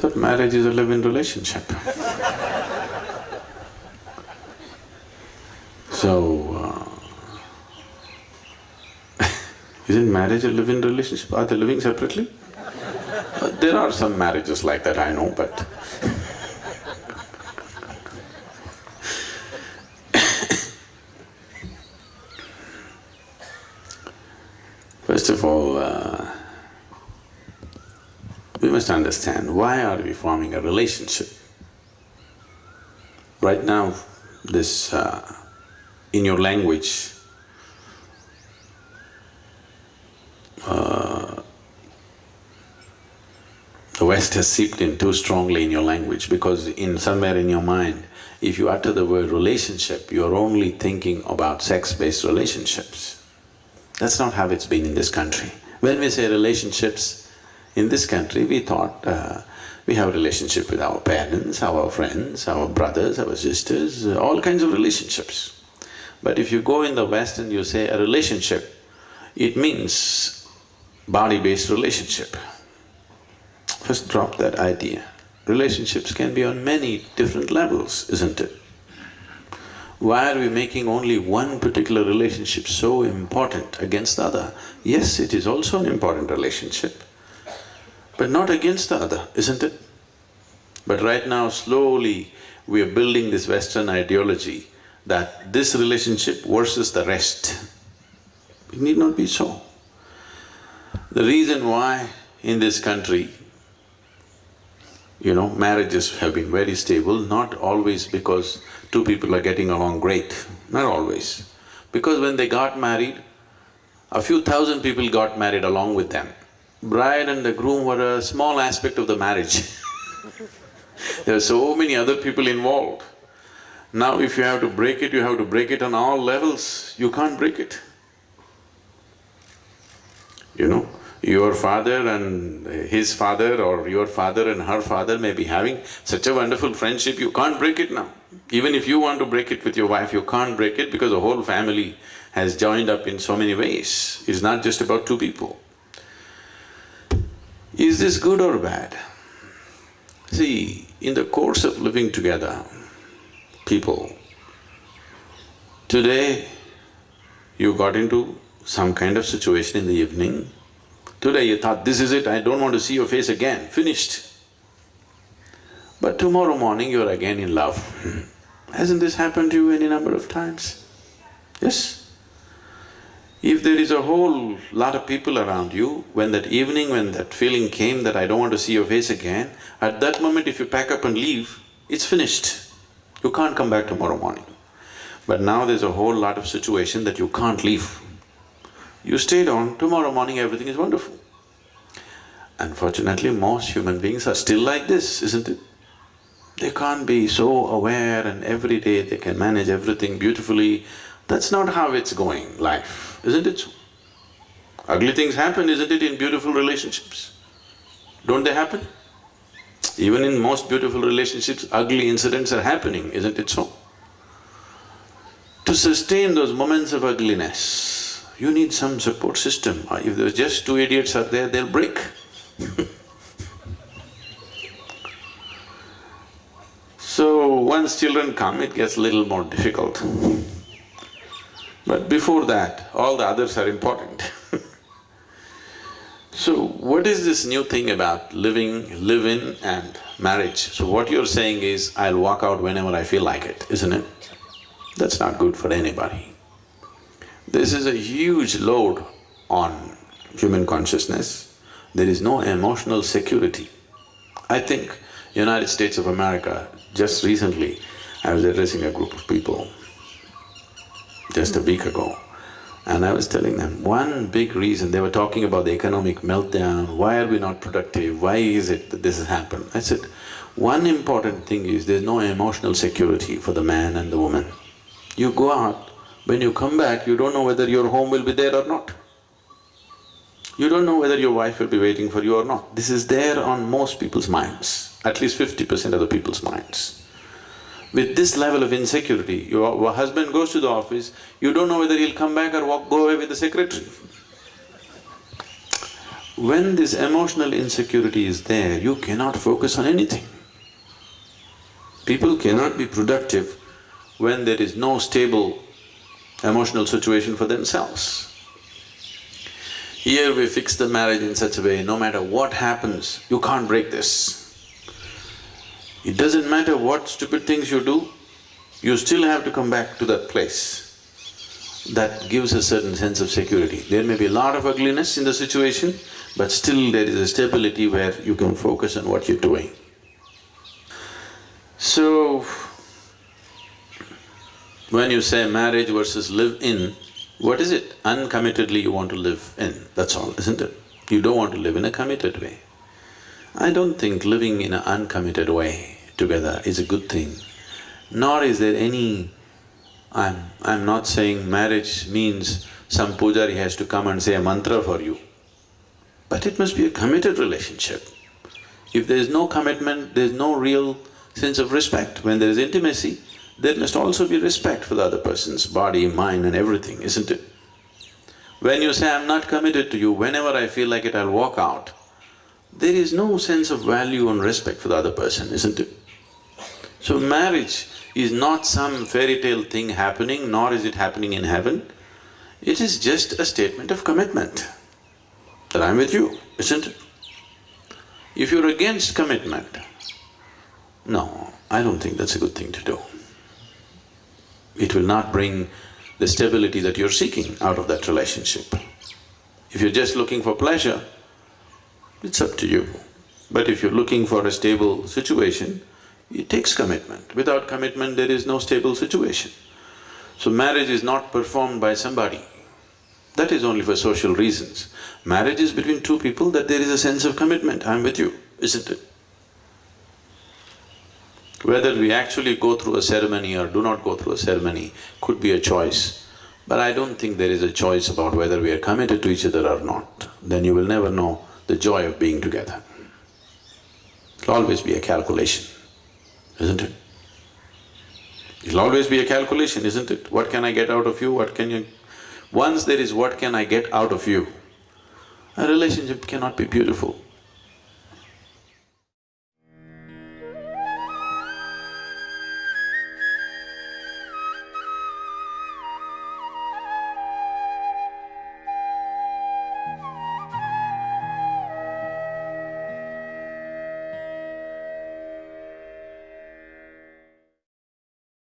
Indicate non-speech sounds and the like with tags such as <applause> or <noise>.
thought marriage is a live-in relationship. so, uh, <laughs> isn't marriage a live-in relationship? Are they living separately? Uh, there are some marriages like that, I know, but First of all, uh, we must understand why are we forming a relationship. Right now, this… Uh, in your language, uh, the West has seeped in too strongly in your language because in somewhere in your mind, if you utter the word relationship, you're only thinking about sex-based relationships. That's not how it's been in this country. When we say relationships, in this country we thought uh, we have a relationship with our parents, our friends, our brothers, our sisters, uh, all kinds of relationships. But if you go in the West and you say a relationship, it means body-based relationship. First drop that idea. Relationships can be on many different levels, isn't it? Why are we making only one particular relationship so important against the other? Yes, it is also an important relationship, but not against the other, isn't it? But right now, slowly, we are building this Western ideology that this relationship versus the rest. It need not be so. The reason why in this country, you know, marriages have been very stable, not always because two people are getting along great, not always. Because when they got married, a few thousand people got married along with them. Bride and the groom were a small aspect of the marriage <laughs> there are so many other people involved. Now if you have to break it, you have to break it on all levels, you can't break it. You know, your father and his father or your father and her father may be having such a wonderful friendship, you can't break it now. Even if you want to break it with your wife, you can't break it because the whole family has joined up in so many ways. It's not just about two people. Is this good or bad? See, in the course of living together, people. Today, you got into some kind of situation in the evening. Today you thought, this is it, I don't want to see your face again, finished. But tomorrow morning you're again in love. Hmm. Hasn't this happened to you any number of times? Yes? If there is a whole lot of people around you, when that evening, when that feeling came that I don't want to see your face again, at that moment if you pack up and leave, it's finished. You can't come back tomorrow morning. But now there's a whole lot of situation that you can't leave. You stayed on, tomorrow morning everything is wonderful. Unfortunately, most human beings are still like this, isn't it? They can't be so aware and every day they can manage everything beautifully. That's not how it's going, life, isn't it so? Ugly things happen, isn't it, in beautiful relationships? Don't they happen? Even in most beautiful relationships, ugly incidents are happening, isn't it so? To sustain those moments of ugliness, you need some support system. Uh, if there's just two idiots are there, they'll break <laughs> So once children come, it gets a little more difficult. But before that, all the others are important <laughs> So what is this new thing about living, live-in and marriage? So what you're saying is, I'll walk out whenever I feel like it, isn't it? That's not good for anybody. This is a huge load on human consciousness. There is no emotional security. I think United States of America, just recently, I was addressing a group of people just a week ago. And I was telling them, one big reason, they were talking about the economic meltdown, why are we not productive, why is it that this has happened? I said, one important thing is there's no emotional security for the man and the woman. You go out, when you come back, you don't know whether your home will be there or not. You don't know whether your wife will be waiting for you or not. This is there on most people's minds, at least fifty percent of the people's minds. With this level of insecurity, your husband goes to the office, you don't know whether he'll come back or walk, go away with the secretary. When this emotional insecurity is there, you cannot focus on anything. People cannot be productive when there is no stable emotional situation for themselves. Here we fix the marriage in such a way, no matter what happens, you can't break this. It doesn't matter what stupid things you do, you still have to come back to that place. That gives a certain sense of security. There may be a lot of ugliness in the situation, but still there is a stability where you can focus on what you're doing. So, when you say marriage versus live in, what is it? Uncommittedly you want to live in, that's all, isn't it? You don't want to live in a committed way. I don't think living in an uncommitted way together is a good thing, nor is there any… I'm… I'm not saying marriage means some pujari has to come and say a mantra for you, but it must be a committed relationship. If there is no commitment, there is no real sense of respect. When there is intimacy, there must also be respect for the other person's body, mind and everything, isn't it? When you say, I'm not committed to you, whenever I feel like it, I'll walk out, there is no sense of value and respect for the other person, isn't it? So marriage is not some fairy tale thing happening, nor is it happening in heaven. It is just a statement of commitment, that I'm with you, isn't it? If you're against commitment, no, I don't think that's a good thing to do. It will not bring the stability that you're seeking out of that relationship. If you're just looking for pleasure, it's up to you. But if you're looking for a stable situation, it takes commitment. Without commitment, there is no stable situation. So marriage is not performed by somebody. That is only for social reasons. Marriage is between two people that there is a sense of commitment, I'm with you, isn't it? Whether we actually go through a ceremony or do not go through a ceremony could be a choice. But I don't think there is a choice about whether we are committed to each other or not. Then you will never know the joy of being together. It'll always be a calculation, isn't it? It'll always be a calculation, isn't it? What can I get out of you, what can you… Once there is what can I get out of you, a relationship cannot be beautiful.